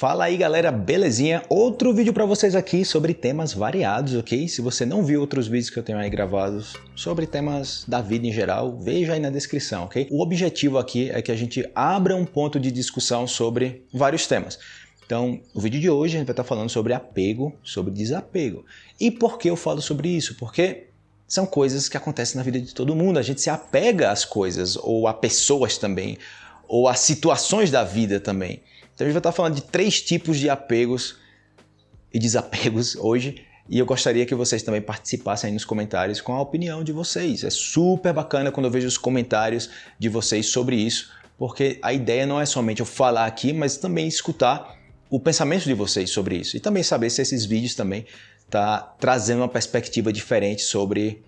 Fala aí galera, belezinha? Outro vídeo para vocês aqui sobre temas variados, ok? Se você não viu outros vídeos que eu tenho aí gravados sobre temas da vida em geral, veja aí na descrição, ok? O objetivo aqui é que a gente abra um ponto de discussão sobre vários temas. Então, o vídeo de hoje a gente vai estar falando sobre apego, sobre desapego. E por que eu falo sobre isso? Porque são coisas que acontecem na vida de todo mundo, a gente se apega às coisas, ou a pessoas também, ou a situações da vida também. Então a gente vai estar falando de três tipos de apegos e desapegos hoje. E eu gostaria que vocês também participassem aí nos comentários com a opinião de vocês. É super bacana quando eu vejo os comentários de vocês sobre isso, porque a ideia não é somente eu falar aqui, mas também escutar o pensamento de vocês sobre isso. E também saber se esses vídeos também tá trazendo uma perspectiva diferente sobre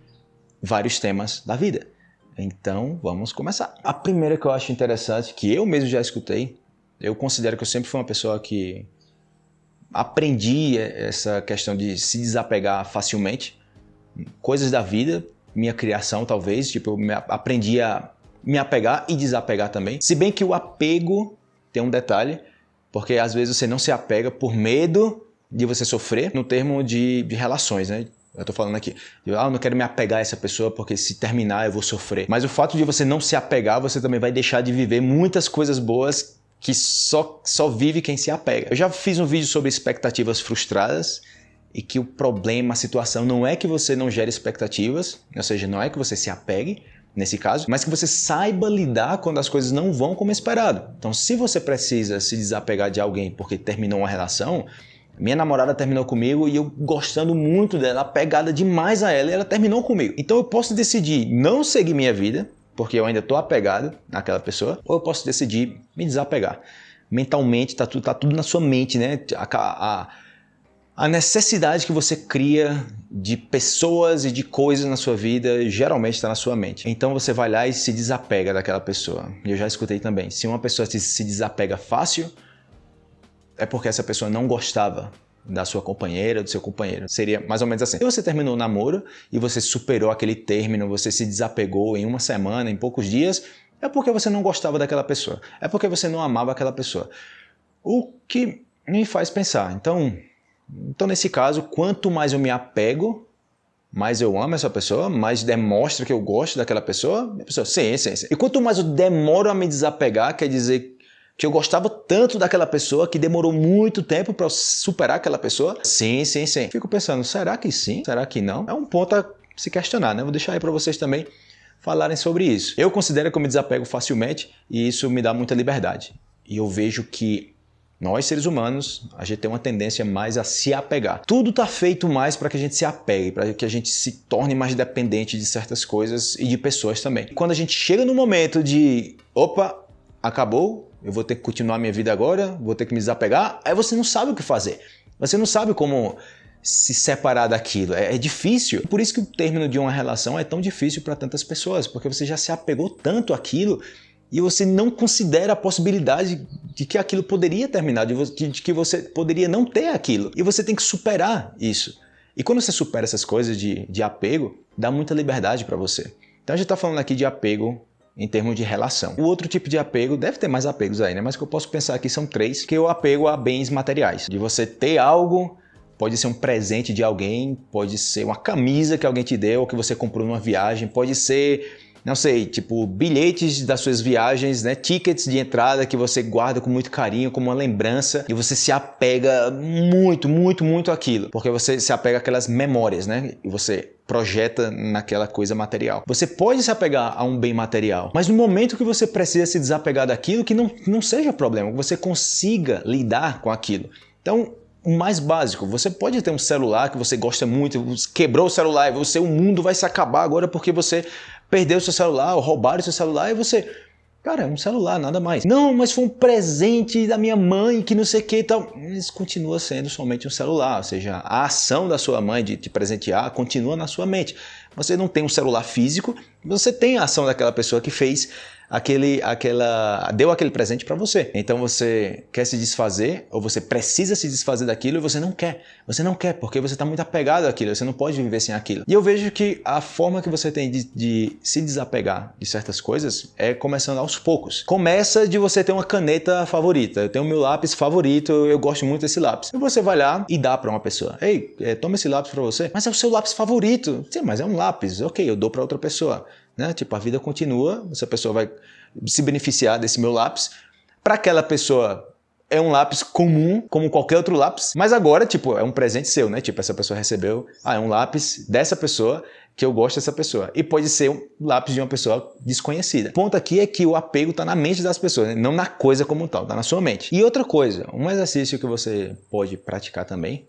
vários temas da vida. Então, vamos começar. A primeira que eu acho interessante, que eu mesmo já escutei, eu considero que eu sempre fui uma pessoa que aprendi essa questão de se desapegar facilmente. Coisas da vida, minha criação talvez, tipo, eu aprendi a me apegar e desapegar também. Se bem que o apego tem um detalhe, porque às vezes você não se apega por medo de você sofrer no termo de, de relações, né? Eu tô falando aqui, eu, ah, eu não quero me apegar a essa pessoa porque se terminar eu vou sofrer. Mas o fato de você não se apegar, você também vai deixar de viver muitas coisas boas que só, só vive quem se apega. Eu já fiz um vídeo sobre expectativas frustradas e que o problema, a situação não é que você não gere expectativas, ou seja, não é que você se apegue, nesse caso, mas que você saiba lidar quando as coisas não vão como esperado. Então, se você precisa se desapegar de alguém porque terminou uma relação, minha namorada terminou comigo e eu gostando muito dela, apegada demais a ela, e ela terminou comigo. Então eu posso decidir não seguir minha vida, porque eu ainda estou apegado naquela pessoa, ou eu posso decidir me desapegar. Mentalmente, está tudo, tá tudo na sua mente, né? A, a, a necessidade que você cria de pessoas e de coisas na sua vida geralmente está na sua mente. Então você vai lá e se desapega daquela pessoa. Eu já escutei também. Se uma pessoa se desapega fácil, é porque essa pessoa não gostava da sua companheira, do seu companheiro. Seria mais ou menos assim. Se você terminou o namoro e você superou aquele término, você se desapegou em uma semana, em poucos dias, é porque você não gostava daquela pessoa. É porque você não amava aquela pessoa. O que me faz pensar. Então, então nesse caso, quanto mais eu me apego, mais eu amo essa pessoa, mais demonstra que eu gosto daquela pessoa, a pessoa, sim, sim, sim. E quanto mais eu demoro a me desapegar, quer dizer que eu gostava tanto daquela pessoa que demorou muito tempo para superar aquela pessoa? Sim, sim, sim. Fico pensando, será que sim? Será que não? É um ponto a se questionar, né? Vou deixar aí para vocês também falarem sobre isso. Eu considero que eu me desapego facilmente e isso me dá muita liberdade. E eu vejo que nós, seres humanos, a gente tem uma tendência mais a se apegar. Tudo está feito mais para que a gente se apegue, para que a gente se torne mais dependente de certas coisas e de pessoas também. Quando a gente chega no momento de, opa, acabou, eu vou ter que continuar minha vida agora, vou ter que me desapegar, aí você não sabe o que fazer. Você não sabe como se separar daquilo. É, é difícil. Por isso que o término de uma relação é tão difícil para tantas pessoas, porque você já se apegou tanto àquilo e você não considera a possibilidade de que aquilo poderia terminar, de que você poderia não ter aquilo. E você tem que superar isso. E quando você supera essas coisas de, de apego, dá muita liberdade para você. Então a gente está falando aqui de apego em termos de relação. O outro tipo de apego, deve ter mais apegos aí, né? Mas que eu posso pensar aqui são três, que é o apego a bens materiais. De você ter algo, pode ser um presente de alguém, pode ser uma camisa que alguém te deu, ou que você comprou numa viagem, pode ser não sei, tipo bilhetes das suas viagens, né? Tickets de entrada que você guarda com muito carinho, como uma lembrança, e você se apega muito, muito, muito àquilo, porque você se apega àquelas memórias, né? E você projeta naquela coisa material. Você pode se apegar a um bem material, mas no momento que você precisa se desapegar daquilo, que não, não seja problema, que você consiga lidar com aquilo. Então, o mais básico, você pode ter um celular que você gosta muito, quebrou o celular e você, o mundo vai se acabar agora porque você perdeu seu celular, ou roubaram seu celular e você... Cara, é um celular, nada mais. Não, mas foi um presente da minha mãe que não sei o que e tal. Isso continua sendo somente um celular, ou seja, a ação da sua mãe de te presentear continua na sua mente. Você não tem um celular físico, você tem a ação daquela pessoa que fez aquele, aquela, deu aquele presente para você. Então você quer se desfazer ou você precisa se desfazer daquilo e você não quer. Você não quer porque você está muito apegado àquilo, você não pode viver sem aquilo. E eu vejo que a forma que você tem de, de se desapegar de certas coisas é começando aos poucos. Começa de você ter uma caneta favorita. Eu tenho meu lápis favorito, eu gosto muito desse lápis. E você vai lá e dá para uma pessoa. Ei, é, toma esse lápis para você. Mas é o seu lápis favorito. Sim, mas é um lápis. Ok, eu dou para outra pessoa. Né? Tipo, a vida continua, essa pessoa vai se beneficiar desse meu lápis. Para aquela pessoa é um lápis comum, como qualquer outro lápis, mas agora, tipo, é um presente seu, né? Tipo, essa pessoa recebeu, ah, é um lápis dessa pessoa que eu gosto dessa pessoa. E pode ser um lápis de uma pessoa desconhecida. O ponto aqui é que o apego está na mente das pessoas, né? não na coisa como tal, está na sua mente. E outra coisa, um exercício que você pode praticar também,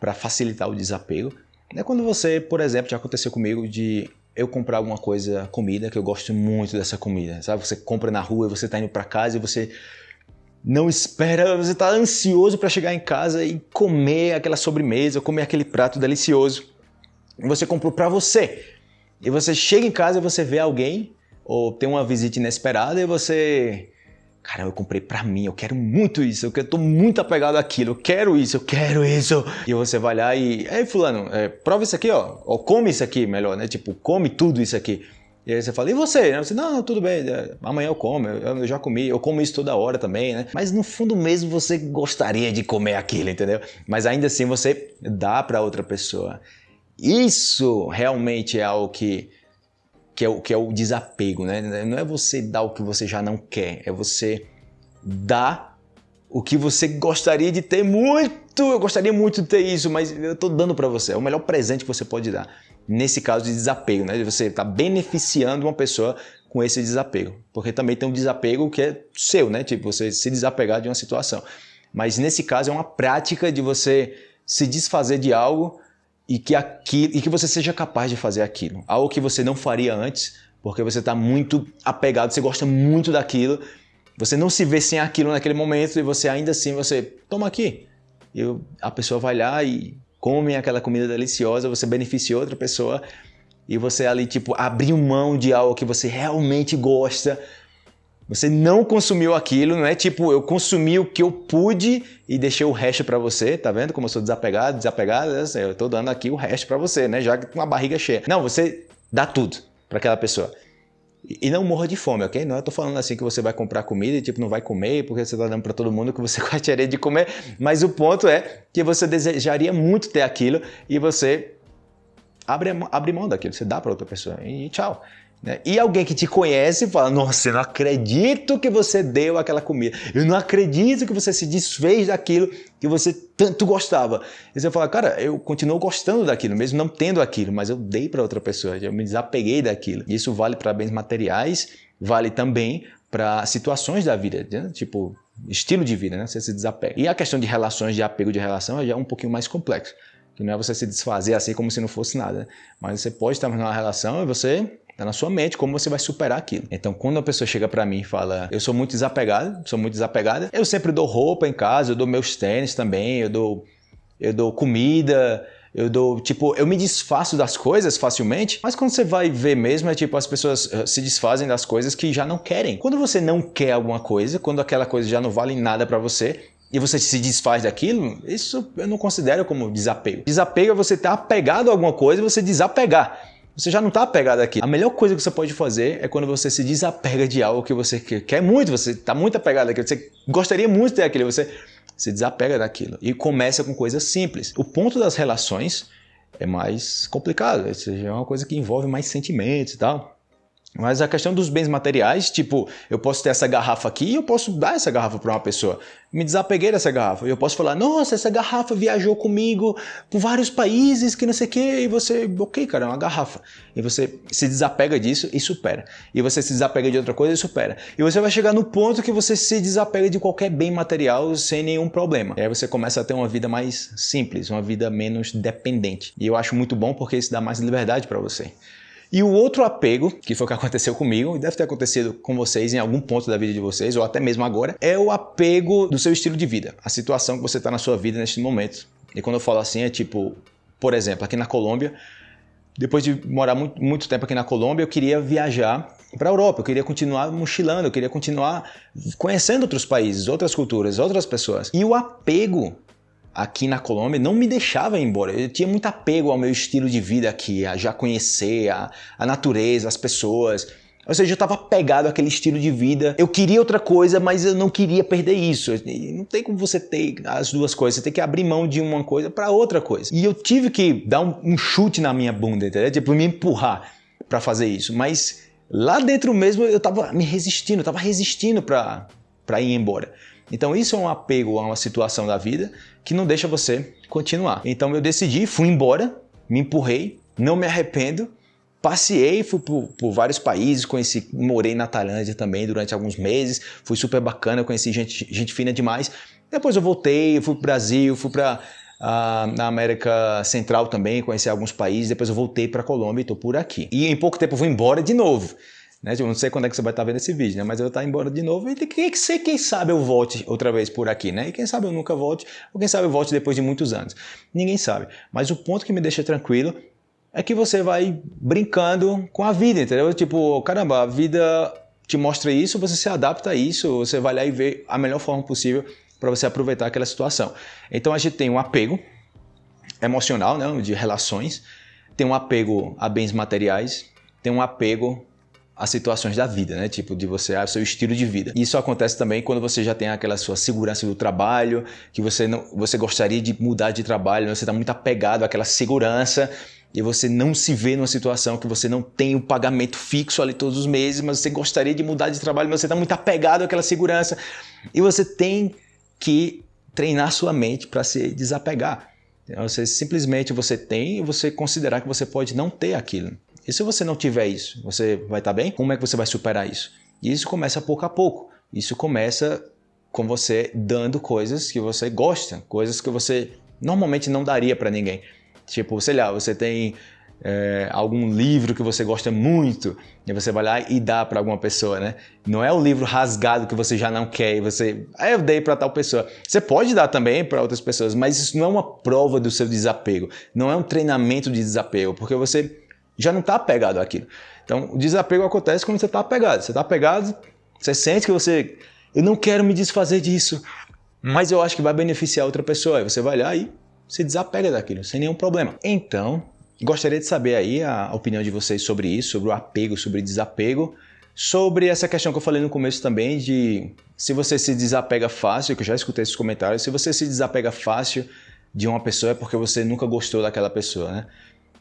para facilitar o desapego, é quando você, por exemplo, já aconteceu comigo de eu comprar alguma coisa, comida, que eu gosto muito dessa comida, sabe? Você compra na rua e você está indo para casa e você não espera, você está ansioso para chegar em casa e comer aquela sobremesa, comer aquele prato delicioso. Você comprou para você. E você chega em casa e você vê alguém ou tem uma visita inesperada e você Cara, eu comprei pra mim, eu quero muito isso, eu tô muito apegado àquilo, eu quero isso, eu quero isso. E você vai lá e, ei fulano, é, prova isso aqui, ó, ou come isso aqui, melhor, né? Tipo, come tudo isso aqui. E aí você fala, e você? Você, não, tudo bem, é, amanhã eu como, eu, já comi, eu como isso toda hora também, né? Mas no fundo mesmo você gostaria de comer aquilo, entendeu? Mas ainda assim você dá para outra pessoa. Isso realmente é algo que que é o, que é o desapego, né? Não é você dar o que você já não quer, é você dar o que você gostaria de ter muito. Eu gostaria muito de ter isso, mas eu estou dando para você. É o melhor presente que você pode dar. Nesse caso de desapego, né? Você está beneficiando uma pessoa com esse desapego. Porque também tem um desapego que é seu, né? Tipo, você se desapegar de uma situação. Mas nesse caso é uma prática de você se desfazer de algo e que, aquilo, e que você seja capaz de fazer aquilo. Algo que você não faria antes, porque você está muito apegado, você gosta muito daquilo, você não se vê sem aquilo naquele momento e você ainda assim, você toma aqui. E a pessoa vai lá e come aquela comida deliciosa, você beneficia outra pessoa e você ali tipo abriu mão de algo que você realmente gosta você não consumiu aquilo, não é tipo eu consumi o que eu pude e deixei o resto para você, tá vendo como eu sou desapegado, desapegado, assim, eu tô dando aqui o resto para você, né? Já com a barriga cheia. Não, você dá tudo para aquela pessoa. E não morra de fome, ok? Não eu tô falando assim que você vai comprar comida e tipo não vai comer porque você tá dando para todo mundo que você gostaria de comer, mas o ponto é que você desejaria muito ter aquilo e você abre, abre mão daquilo, você dá para outra pessoa e tchau. Né? E alguém que te conhece fala: Nossa, eu não acredito que você deu aquela comida. Eu não acredito que você se desfez daquilo que você tanto gostava. E você fala: Cara, eu continuo gostando daquilo, mesmo não tendo aquilo, mas eu dei para outra pessoa, eu me desapeguei daquilo. E isso vale para bens materiais, vale também para situações da vida, né? tipo estilo de vida, né? Você se desapega. E a questão de relações, de apego de relação, já é um pouquinho mais complexo. Que não é você se desfazer assim como se não fosse nada. Né? Mas você pode estar numa relação e você Está na sua mente como você vai superar aquilo. Então, quando a pessoa chega para mim e fala, eu sou muito desapegado, sou muito desapegada, eu sempre dou roupa em casa, eu dou meus tênis também, eu dou, eu dou comida, eu dou, tipo, eu me desfaço das coisas facilmente, mas quando você vai ver mesmo, é tipo, as pessoas eh, se desfazem das coisas que já não querem. Quando você não quer alguma coisa, quando aquela coisa já não vale nada para você, e você se desfaz daquilo, isso eu não considero como desapego. Desapego é você estar apegado a alguma coisa e você desapegar. Você já não está apegado aqui. A melhor coisa que você pode fazer é quando você se desapega de algo que você quer muito, você está muito apegado àquilo, você gostaria muito de ter aquilo, você se desapega daquilo e começa com coisas simples. O ponto das relações é mais complicado, é uma coisa que envolve mais sentimentos e tal. Mas a questão dos bens materiais, tipo, eu posso ter essa garrafa aqui e eu posso dar essa garrafa para uma pessoa. Me desapeguei dessa garrafa. E eu posso falar, nossa, essa garrafa viajou comigo por vários países, que não sei o quê. E você, ok, cara, é uma garrafa. E você se desapega disso e supera. E você se desapega de outra coisa e supera. E você vai chegar no ponto que você se desapega de qualquer bem material sem nenhum problema. E aí você começa a ter uma vida mais simples, uma vida menos dependente. E eu acho muito bom porque isso dá mais liberdade para você. E o outro apego, que foi o que aconteceu comigo, e deve ter acontecido com vocês em algum ponto da vida de vocês, ou até mesmo agora, é o apego do seu estilo de vida, a situação que você está na sua vida neste momento. E quando eu falo assim, é tipo, por exemplo, aqui na Colômbia, depois de morar muito, muito tempo aqui na Colômbia, eu queria viajar para a Europa, eu queria continuar mochilando, eu queria continuar conhecendo outros países, outras culturas, outras pessoas. E o apego aqui na Colômbia não me deixava ir embora. Eu tinha muito apego ao meu estilo de vida aqui, a já conhecer a, a natureza, as pessoas. Ou seja, eu estava pegado àquele estilo de vida. Eu queria outra coisa, mas eu não queria perder isso. Não tem como você ter as duas coisas. Você tem que abrir mão de uma coisa para outra coisa. E eu tive que dar um, um chute na minha bunda, entendeu? Tipo, me empurrar para fazer isso. Mas lá dentro mesmo eu estava me resistindo, estava resistindo para ir embora. Então isso é um apego a uma situação da vida que não deixa você continuar. Então eu decidi, fui embora, me empurrei, não me arrependo, Passei, fui por, por, vários países, conheci, morei na Tailândia também durante alguns meses, fui super bacana, conheci gente, gente fina demais. Depois eu voltei, fui para o Brasil, fui para uh, na América Central também, conheci alguns países, depois eu voltei para a Colômbia e estou por aqui. E em pouco tempo eu vou embora de novo. Né? Eu não sei quando é que você vai estar vendo esse vídeo, né? mas eu vou estar embora de novo e quem, quem sabe eu volte outra vez por aqui, né? E quem sabe eu nunca volte, ou quem sabe eu volte depois de muitos anos. Ninguém sabe. Mas o ponto que me deixa tranquilo é que você vai brincando com a vida, entendeu? Tipo, caramba, a vida te mostra isso, você se adapta a isso, você vai lá e vê a melhor forma possível para você aproveitar aquela situação. Então a gente tem um apego emocional, né, de relações, tem um apego a bens materiais, tem um apego a situações da vida, né? Tipo, de você, ao seu estilo de vida. Isso acontece também quando você já tem aquela sua segurança do trabalho, que você não, você gostaria de mudar de trabalho, você está muito apegado àquela segurança e você não se vê numa situação que você não tem o pagamento fixo ali todos os meses, mas você gostaria de mudar de trabalho, mas você está muito apegado àquela segurança e você tem que treinar sua mente para se desapegar. Então, você simplesmente você tem e você considerar que você pode não ter aquilo. E se você não tiver isso, você vai estar tá bem? Como é que você vai superar isso? E isso começa pouco a pouco. Isso começa com você dando coisas que você gosta, coisas que você normalmente não daria para ninguém. Tipo, sei lá, você tem é, algum livro que você gosta muito e você vai lá e dá para alguma pessoa, né? Não é o livro rasgado que você já não quer e você, ah, eu dei para tal pessoa. Você pode dar também para outras pessoas, mas isso não é uma prova do seu desapego, não é um treinamento de desapego, porque você já não está apegado àquilo. Então, o desapego acontece quando você está apegado. Você está apegado, você sente que você, eu não quero me desfazer disso, mas eu acho que vai beneficiar outra pessoa. Aí você vai lá e se desapega daquilo, sem nenhum problema. Então, gostaria de saber aí a opinião de vocês sobre isso, sobre o apego, sobre desapego, sobre essa questão que eu falei no começo também de se você se desapega fácil, que eu já escutei esses comentários, se você se desapega fácil de uma pessoa é porque você nunca gostou daquela pessoa, né?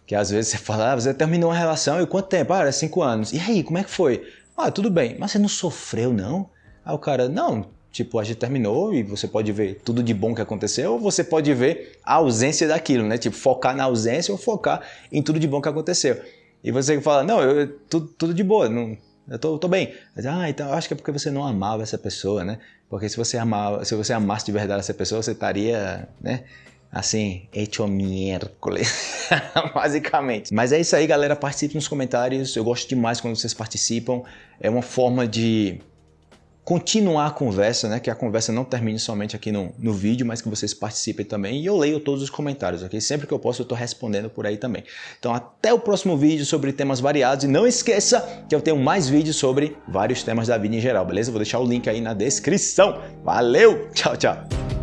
Que às vezes você fala, ah, você terminou uma relação e quanto tempo? Ah, era cinco anos. E aí, como é que foi? Ah, tudo bem, mas você não sofreu não? Aí o cara, não, Tipo, a gente terminou e você pode ver tudo de bom que aconteceu, ou você pode ver a ausência daquilo, né? Tipo, focar na ausência ou focar em tudo de bom que aconteceu. E você fala, não, eu, tudo, tudo de boa, não, eu tô, tô bem. Mas, ah, então acho que é porque você não amava essa pessoa, né? Porque se você amava, se você amasse de verdade essa pessoa, você estaria, né? Assim, hecho miércoles, basicamente. Mas é isso aí, galera. Participe nos comentários. Eu gosto demais quando vocês participam. É uma forma de continuar a conversa, né? Que a conversa não termine somente aqui no, no vídeo, mas que vocês participem também. E eu leio todos os comentários, ok? Sempre que eu posso eu estou respondendo por aí também. Então até o próximo vídeo sobre temas variados. E não esqueça que eu tenho mais vídeos sobre vários temas da vida em geral, beleza? Vou deixar o link aí na descrição. Valeu! Tchau, tchau!